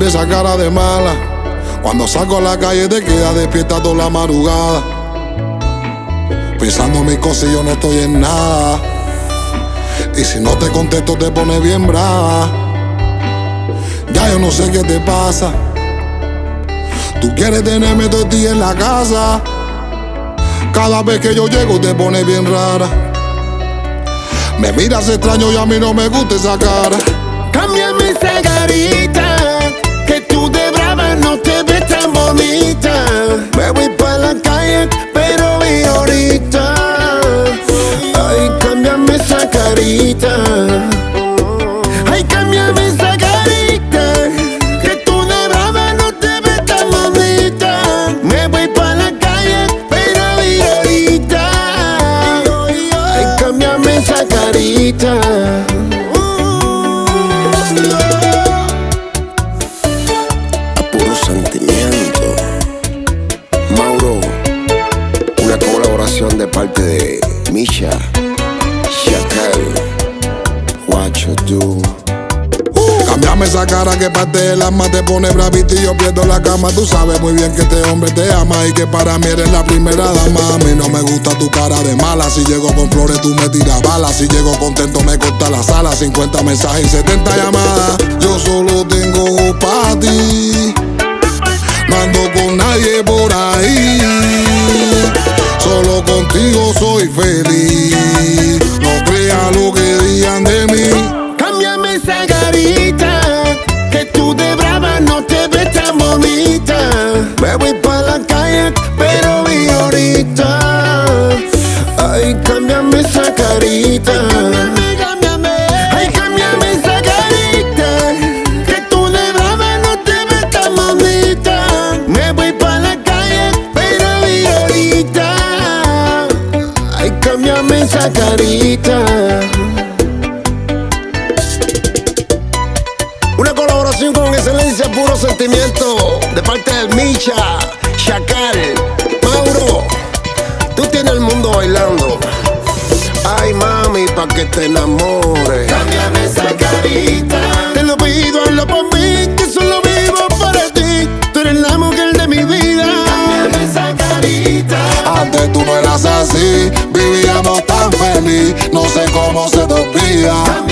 Cambia esa cara de mala. Cuando salgo a la calle te queda despierta toda la madrugada. Pensando mis cosas y yo no estoy en nada. Y si no te contesto te pones bien brava. Ya yo no sé qué te pasa. Tú quieres tenerme todo el día en la casa. Cada vez que yo llego te pones bien rara. Me miras extraño y a mí no me gusta esa cara. Cámbiame esa carita, que tú de brava no te ves tan bonita. Tú. Cambiame esa cara que parte del alma te pone bravito y yo pierdo la cama. Tú sabes muy bien que este hombre te ama y que para mí eres la primera dama. A mí no me gusta tu cara de mala. Si llego con flores tú me tiras balas. Si llego contento me corta la sala. 50 mensajes y 70 llamadas. Yo solo tengo para ti. No ando con nadie por ahí. Solo contigo soy feliz. Cámbiame que tú de brava no te ves tan bonita. Me voy pa' la calle, pero vi ahorita. Ay, cámbiame esa carita. Ay, cámbiame esa carita, que tú de brava no te ves tan bonita. Me voy pa' la calle, pero vi ahorita. Ay, cámbiame esa carita. Con excelencia, puro sentimiento, de parte del Micha, Chacal, Mauro. Tú tienes el mundo bailando. Ay, mami, pa' que te enamores. Cámbiame esa carita. Te lo pido, hazlo por mí, que solo vivo para ti. Tú eres la mujer de mi vida. Cámbiame esa carita. Antes tú no eras así, vivíamos tan feliz, no sé cómo se te olvida.